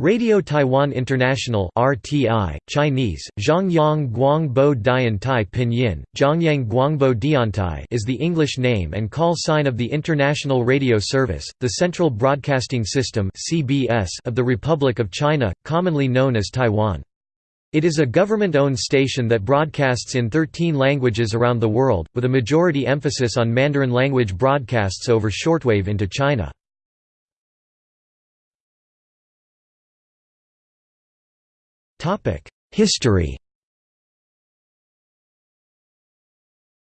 Radio Taiwan International RTI, Chinese, Zhongyang Guangbo Pinyin, Zhongyang Guangbo Diantai is the English name and call sign of the International Radio Service, the Central Broadcasting System (CBS) of the Republic of China, commonly known as Taiwan. It is a government-owned station that broadcasts in 13 languages around the world, with a majority emphasis on Mandarin language broadcasts over shortwave into China. History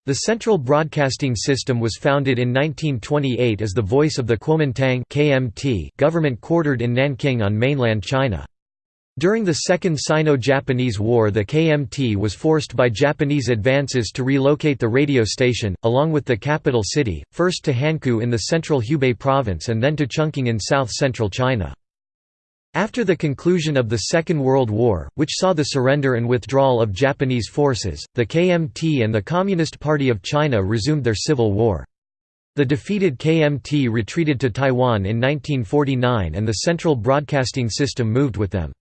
The Central Broadcasting System was founded in 1928 as the voice of the Kuomintang (KMT) government quartered in Nanking on mainland China. During the Second Sino-Japanese War the KMT was forced by Japanese advances to relocate the radio station, along with the capital city, first to Hankou in the central Hubei province and then to Chungking in south-central China. After the conclusion of the Second World War, which saw the surrender and withdrawal of Japanese forces, the KMT and the Communist Party of China resumed their civil war. The defeated KMT retreated to Taiwan in 1949 and the Central Broadcasting System moved with them.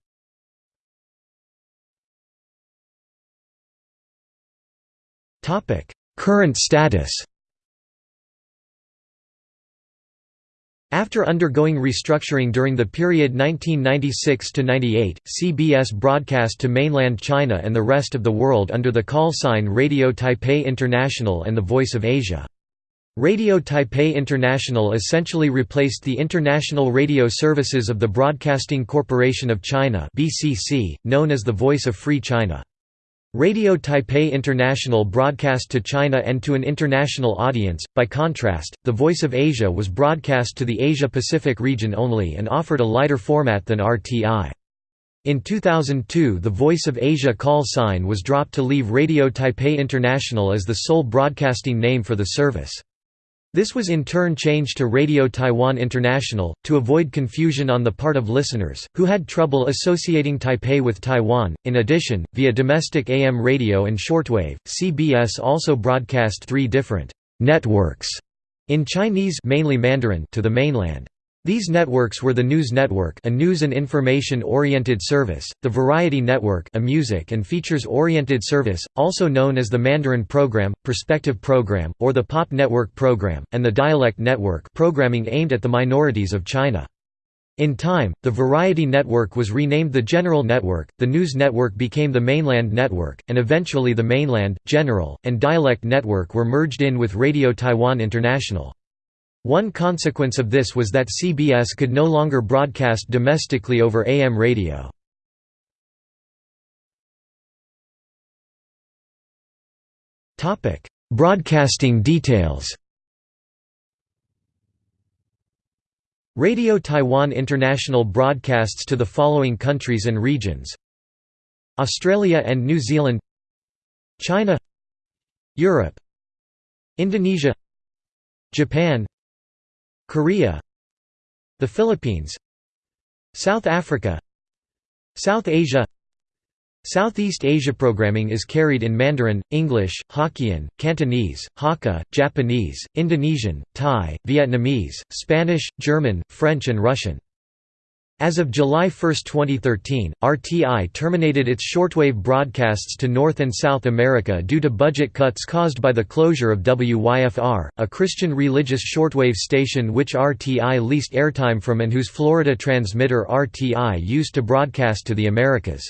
Current status After undergoing restructuring during the period 1996–98, CBS broadcast to mainland China and the rest of the world under the call sign Radio Taipei International and the Voice of Asia. Radio Taipei International essentially replaced the International Radio Services of the Broadcasting Corporation of China (BCC), known as the Voice of Free China. Radio Taipei International broadcast to China and to an international audience, by contrast, The Voice of Asia was broadcast to the Asia-Pacific region only and offered a lighter format than RTI. In 2002 the Voice of Asia call sign was dropped to leave Radio Taipei International as the sole broadcasting name for the service. This was in turn changed to Radio Taiwan International, to avoid confusion on the part of listeners, who had trouble associating Taipei with Taiwan. In addition, via domestic AM radio and shortwave, CBS also broadcast three different networks in Chinese mainly Mandarin to the mainland. These networks were the News Network a news and information-oriented service, the Variety Network a music and features-oriented service, also known as the Mandarin Program, Perspective Program, or the Pop Network Program, and the Dialect Network programming aimed at the minorities of China. In time, the Variety Network was renamed the General Network, the News Network became the Mainland Network, and eventually the Mainland, General, and Dialect Network were merged in with Radio Taiwan International. One consequence of this was that CBS could no longer broadcast domestically over AM radio. Broadcasting details Radio Taiwan International broadcasts to the following countries and regions Australia and New Zealand China Europe Indonesia Japan Korea The Philippines South Africa South Asia Southeast Asia programming is carried in Mandarin, English, Hokkien, Cantonese, Hakka, Japanese, Indonesian, Thai, Vietnamese, Spanish, German, French and Russian. As of July 1, 2013, RTI terminated its shortwave broadcasts to North and South America due to budget cuts caused by the closure of WYFR, a Christian religious shortwave station which RTI leased airtime from and whose Florida transmitter RTI used to broadcast to the Americas.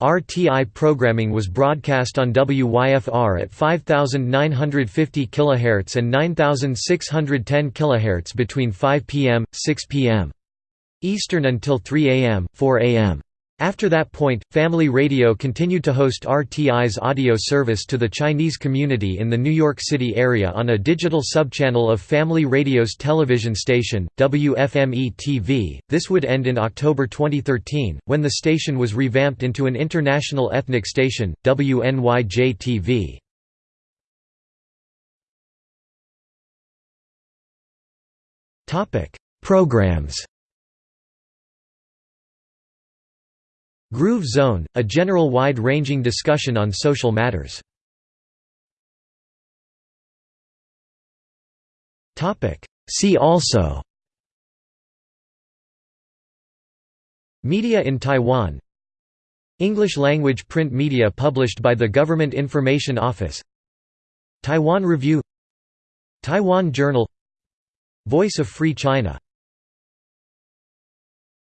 RTI programming was broadcast on WYFR at 5950 kHz and 9610 kHz between 5 p.m. 6 p.m. Eastern until 3 am, 4 am. After that point, Family Radio continued to host RTI's audio service to the Chinese community in the New York City area on a digital subchannel of Family Radio's television station, WFME-TV. This would end in October 2013, when the station was revamped into an international ethnic station, WNYJ-TV. Programs Groove Zone, a general wide-ranging discussion on social matters. See also. Media in Taiwan. English-language print media published by the Government Information Office. Taiwan Review. Taiwan Journal. Voice of Free China